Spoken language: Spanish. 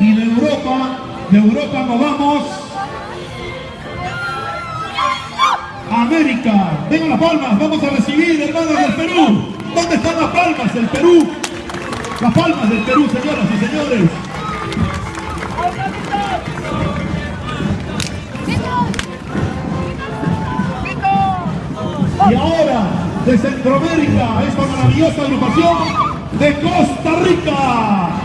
Y de Europa, de Europa nos vamos a América. Vengan las palmas, vamos a recibir hermanos del Perú. ¿Dónde están las palmas del Perú? Las palmas del Perú, señoras y señores. Y ahora, de Centroamérica, esta maravillosa agrupación de Costa Rica.